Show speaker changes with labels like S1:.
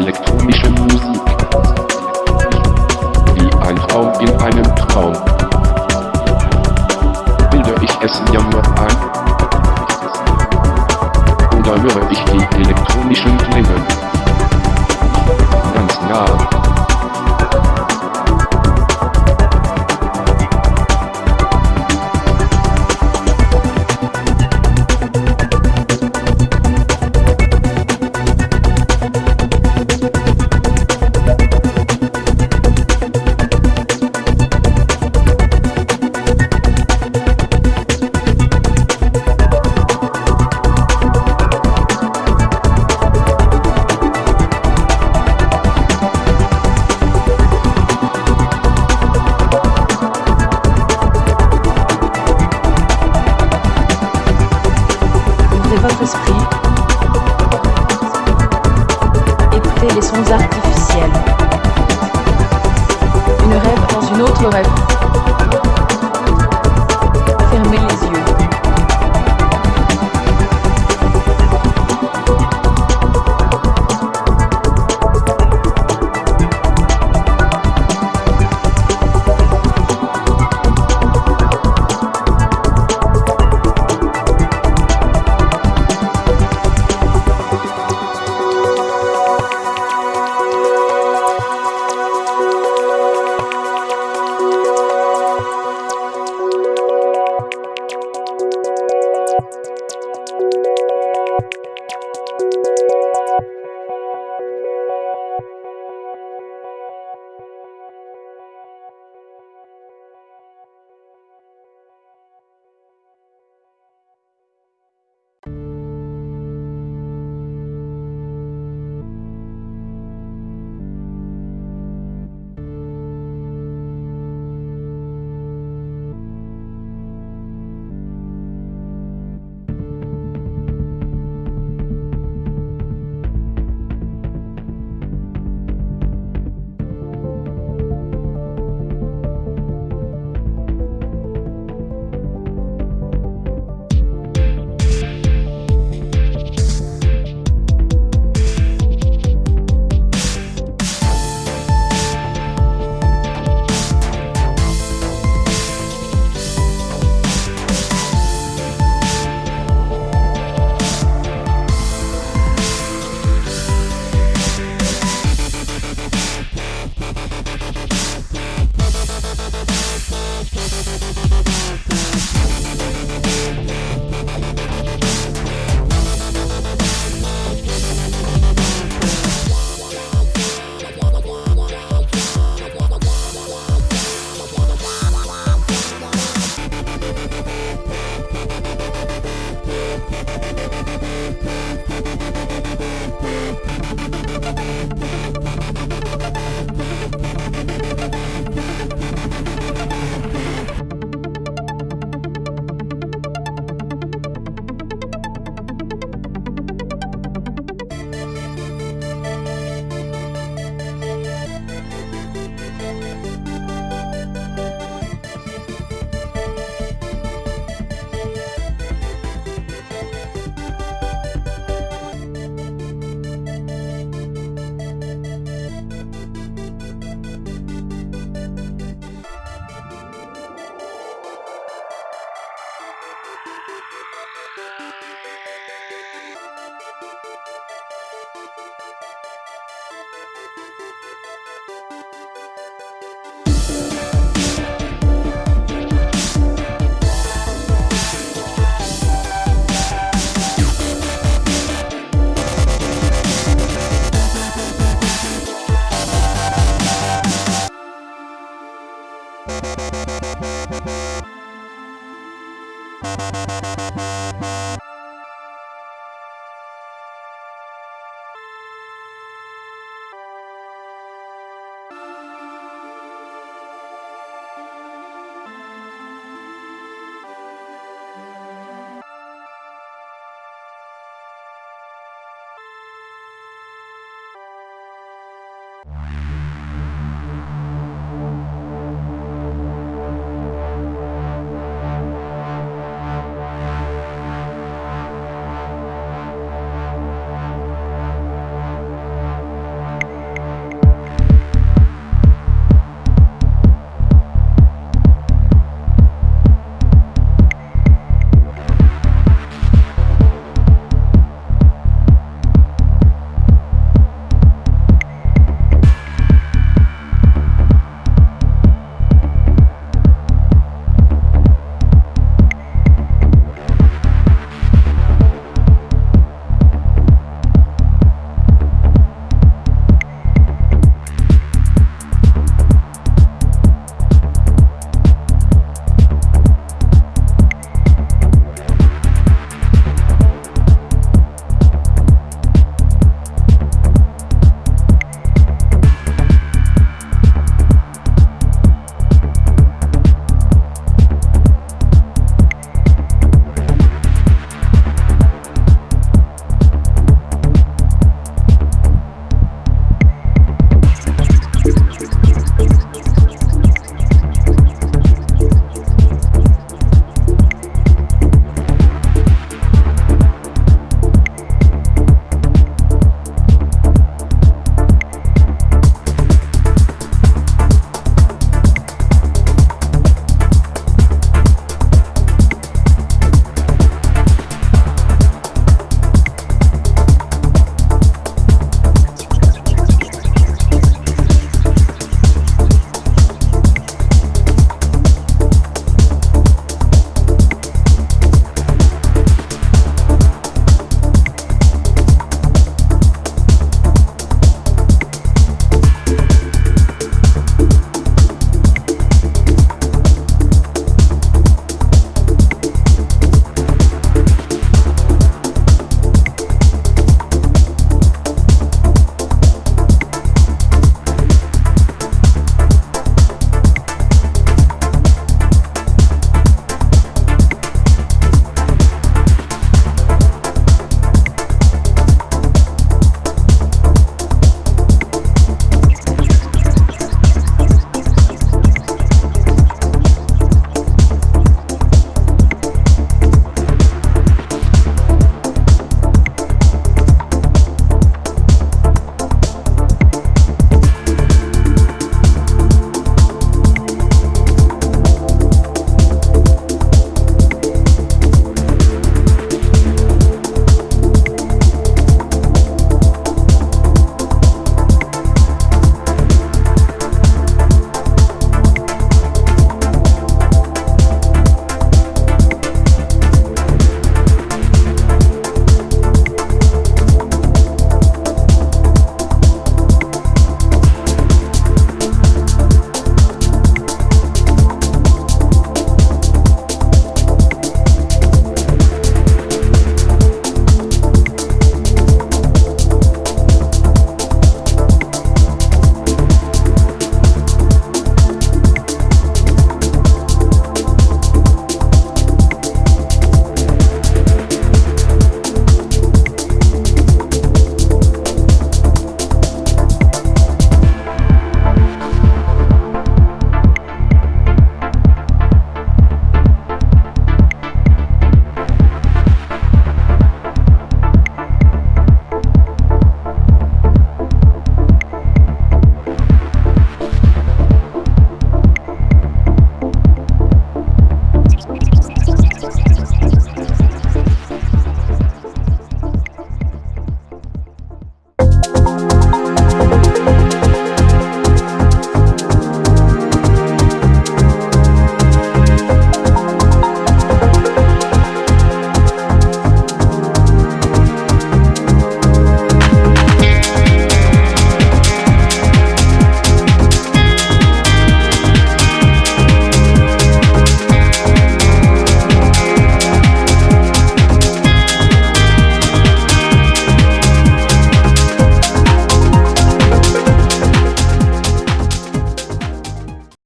S1: elektronische Musik.